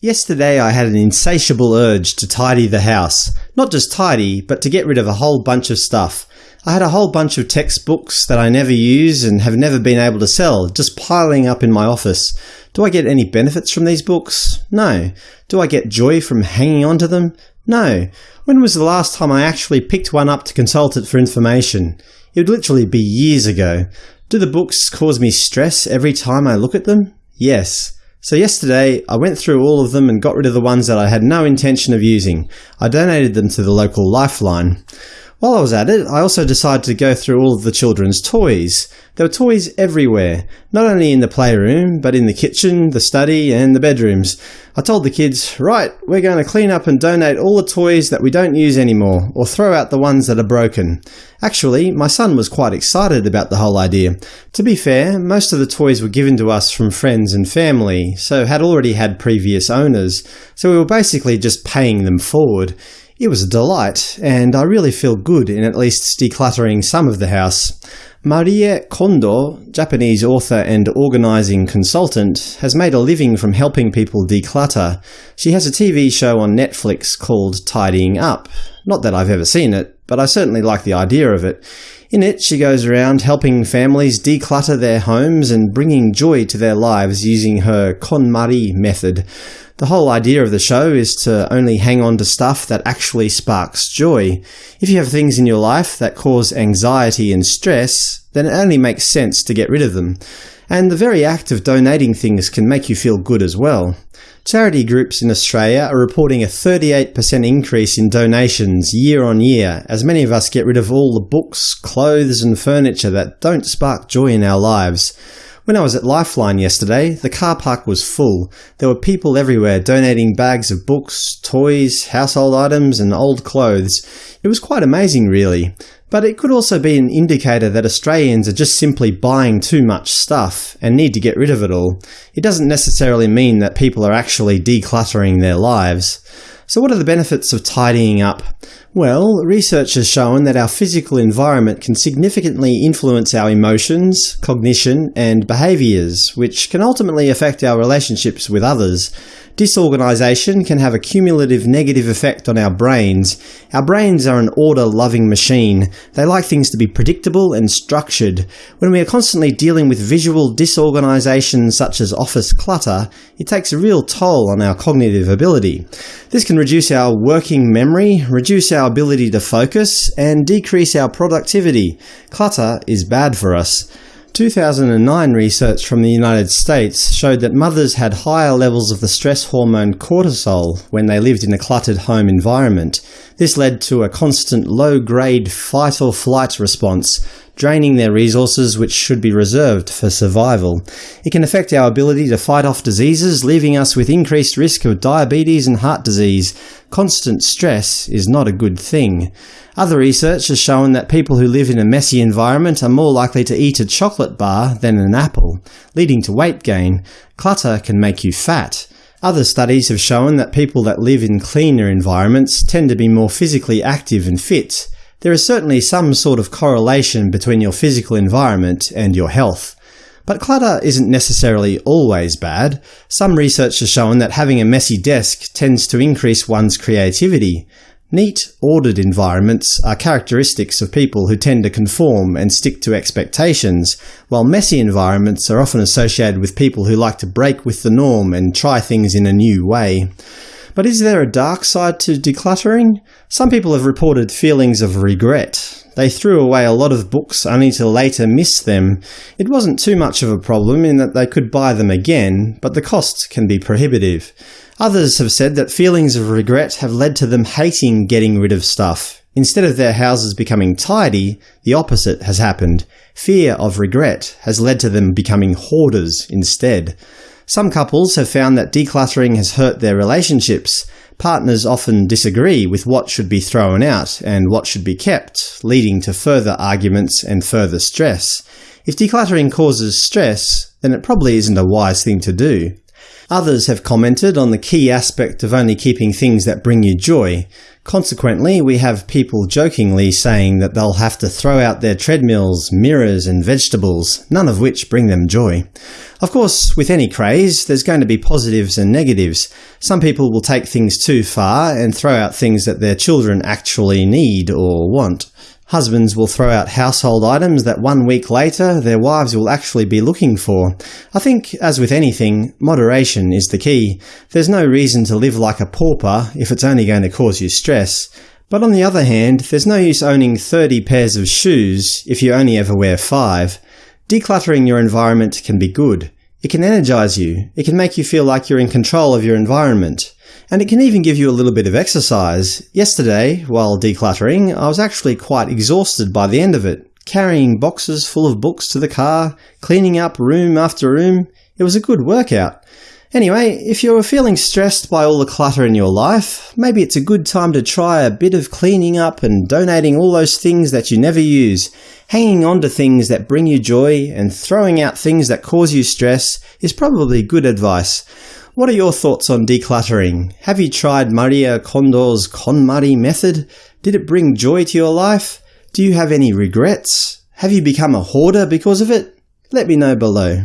Yesterday I had an insatiable urge to tidy the house. Not just tidy, but to get rid of a whole bunch of stuff. I had a whole bunch of textbooks that I never use and have never been able to sell, just piling up in my office. Do I get any benefits from these books? No. Do I get joy from hanging on to them? No. When was the last time I actually picked one up to consult it for information? It would literally be years ago. Do the books cause me stress every time I look at them? Yes. So yesterday, I went through all of them and got rid of the ones that I had no intention of using. I donated them to the local Lifeline. While I was at it, I also decided to go through all of the children's toys. There were toys everywhere, not only in the playroom, but in the kitchen, the study, and the bedrooms. I told the kids, right, we're going to clean up and donate all the toys that we don't use anymore, or throw out the ones that are broken. Actually, my son was quite excited about the whole idea. To be fair, most of the toys were given to us from friends and family, so had already had previous owners, so we were basically just paying them forward. It was a delight, and I really feel good in at least decluttering some of the house. Marie Kondo, Japanese author and organising consultant, has made a living from helping people declutter. She has a TV show on Netflix called Tidying Up. Not that I've ever seen it, but I certainly like the idea of it. In it, she goes around helping families declutter their homes and bringing joy to their lives using her KonMari method. The whole idea of the show is to only hang on to stuff that actually sparks joy. If you have things in your life that cause anxiety and stress, then it only makes sense to get rid of them. And the very act of donating things can make you feel good as well. Charity groups in Australia are reporting a 38% increase in donations year on year as many of us get rid of all the books, clothes and furniture that don't spark joy in our lives. When I was at Lifeline yesterday, the car park was full. There were people everywhere donating bags of books, toys, household items and old clothes. It was quite amazing really. But it could also be an indicator that Australians are just simply buying too much stuff and need to get rid of it all. It doesn't necessarily mean that people are actually decluttering their lives. So what are the benefits of tidying up? Well, research has shown that our physical environment can significantly influence our emotions, cognition, and behaviours, which can ultimately affect our relationships with others. Disorganisation can have a cumulative negative effect on our brains. Our brains are an order-loving machine. They like things to be predictable and structured. When we are constantly dealing with visual disorganisation such as office clutter, it takes a real toll on our cognitive ability. This can reduce our working memory, reduce our ability to focus, and decrease our productivity. Clutter is bad for us. 2009 research from the United States showed that mothers had higher levels of the stress hormone cortisol when they lived in a cluttered home environment. This led to a constant low-grade fight-or-flight response, draining their resources which should be reserved for survival. It can affect our ability to fight off diseases, leaving us with increased risk of diabetes and heart disease. Constant stress is not a good thing. Other research has shown that people who live in a messy environment are more likely to eat a chocolate bar than an apple, leading to weight gain. Clutter can make you fat. Other studies have shown that people that live in cleaner environments tend to be more physically active and fit. There is certainly some sort of correlation between your physical environment and your health. But clutter isn't necessarily always bad. Some research has shown that having a messy desk tends to increase one's creativity. Neat, ordered environments are characteristics of people who tend to conform and stick to expectations, while messy environments are often associated with people who like to break with the norm and try things in a new way. But is there a dark side to decluttering? Some people have reported feelings of regret. They threw away a lot of books only to later miss them. It wasn't too much of a problem in that they could buy them again, but the cost can be prohibitive. Others have said that feelings of regret have led to them hating getting rid of stuff. Instead of their houses becoming tidy, the opposite has happened. Fear of regret has led to them becoming hoarders instead. Some couples have found that decluttering has hurt their relationships. Partners often disagree with what should be thrown out and what should be kept, leading to further arguments and further stress. If decluttering causes stress, then it probably isn't a wise thing to do. Others have commented on the key aspect of only keeping things that bring you joy. Consequently, we have people jokingly saying that they'll have to throw out their treadmills, mirrors and vegetables, none of which bring them joy. Of course, with any craze, there's going to be positives and negatives. Some people will take things too far and throw out things that their children actually need or want. Husbands will throw out household items that one week later their wives will actually be looking for. I think, as with anything, moderation is the key. There's no reason to live like a pauper if it's only going to cause you stress. But on the other hand, there's no use owning 30 pairs of shoes if you only ever wear 5. Decluttering your environment can be good. It can energize you. It can make you feel like you're in control of your environment. And it can even give you a little bit of exercise. Yesterday, while decluttering, I was actually quite exhausted by the end of it. Carrying boxes full of books to the car, cleaning up room after room, it was a good workout. Anyway, if you're feeling stressed by all the clutter in your life, maybe it's a good time to try a bit of cleaning up and donating all those things that you never use. Hanging on to things that bring you joy and throwing out things that cause you stress is probably good advice. What are your thoughts on decluttering? Have you tried Maria Kondo's KonMari method? Did it bring joy to your life? Do you have any regrets? Have you become a hoarder because of it? Let me know below.